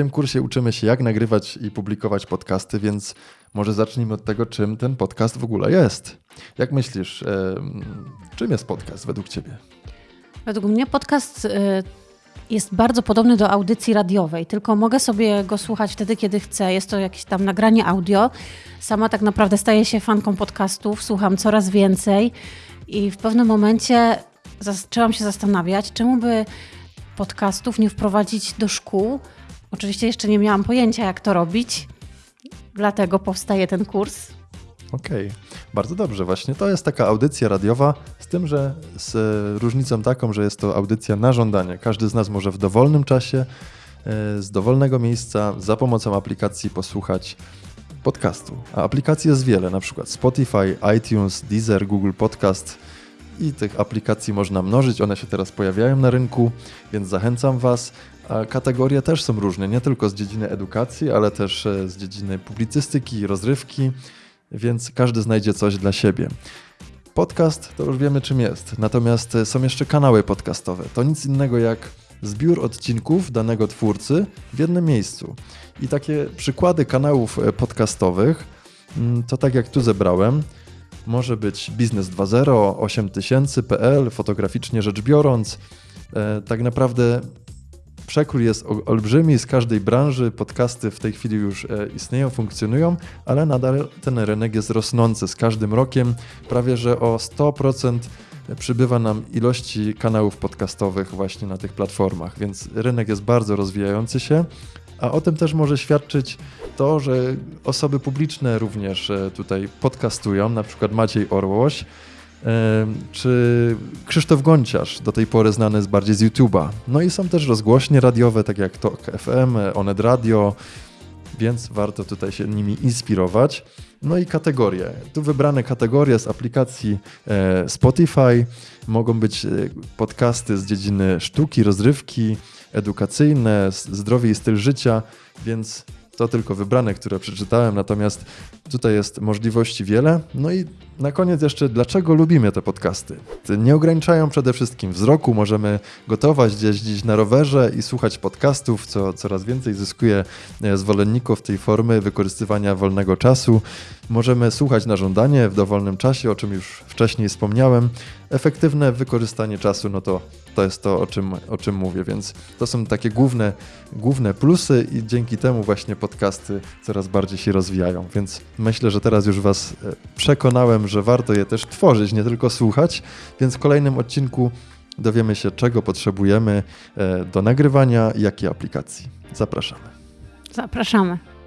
tym kursie uczymy się, jak nagrywać i publikować podcasty, więc może zacznijmy od tego, czym ten podcast w ogóle jest. Jak myślisz, czym jest podcast według Ciebie? Według mnie podcast e, jest bardzo podobny do audycji radiowej, tylko mogę sobie go słuchać wtedy, kiedy chcę. Jest to jakieś tam nagranie audio. Sama tak naprawdę staję się fanką podcastów, słucham coraz więcej i w pewnym momencie zaczęłam się zastanawiać, czemu by podcastów nie wprowadzić do szkół. Oczywiście jeszcze nie miałam pojęcia, jak to robić, dlatego powstaje ten kurs. Okej, okay. bardzo dobrze. Właśnie to jest taka audycja radiowa, z tym, że z różnicą taką, że jest to audycja na żądanie. Każdy z nas może w dowolnym czasie, e, z dowolnego miejsca, za pomocą aplikacji posłuchać podcastu. A aplikacji jest wiele, na przykład Spotify, iTunes, Deezer, Google Podcast i tych aplikacji można mnożyć. One się teraz pojawiają na rynku, więc zachęcam Was. Kategorie też są różne, nie tylko z dziedziny edukacji, ale też e, z dziedziny publicystyki, rozrywki, więc każdy znajdzie coś dla siebie. Podcast to już wiemy czym jest, natomiast e, są jeszcze kanały podcastowe. To nic innego jak zbiór odcinków danego twórcy w jednym miejscu. I takie przykłady kanałów e, podcastowych mm, to tak jak tu zebrałem, może być Biznes 2.0, 8000.pl, fotograficznie rzecz biorąc. E, tak naprawdę przekrój jest olbrzymi z każdej branży. Podcasty w tej chwili już e, istnieją, funkcjonują, ale nadal ten rynek jest rosnący z każdym rokiem. Prawie że o 100% przybywa nam ilości kanałów podcastowych właśnie na tych platformach, więc rynek jest bardzo rozwijający się. A o tym też może świadczyć to, że osoby publiczne również e, tutaj podcastują, na przykład Maciej Orłoś, e, czy Krzysztof Gonciarz, do tej pory znany jest bardziej z YouTube'a. No i są też rozgłośnie radiowe, tak jak Tok FM, Onet Radio, więc warto tutaj się nimi inspirować. No i kategorie. Tu wybrane kategorie z aplikacji e, Spotify. Mogą być podcasty z dziedziny sztuki, rozrywki, edukacyjne, zdrowie i styl życia, więc to tylko wybrane, które przeczytałem, natomiast tutaj jest możliwości wiele. No i na koniec jeszcze, dlaczego lubimy te podcasty? Nie ograniczają przede wszystkim wzroku, możemy gotować, jeździć na rowerze i słuchać podcastów, co coraz więcej zyskuje e, zwolenników tej formy wykorzystywania wolnego czasu. Możemy słuchać na żądanie w dowolnym czasie, o czym już wcześniej wspomniałem. Efektywne wykorzystanie czasu, no to to jest to, o czym, o czym mówię, więc to są takie główne, główne plusy i dzięki temu właśnie podcasty coraz bardziej się rozwijają, więc myślę, że teraz już Was e, przekonałem, że warto je też tworzyć, nie tylko słuchać, więc w kolejnym odcinku dowiemy się, czego potrzebujemy e, do nagrywania, jakiej aplikacji. Zapraszamy. Zapraszamy.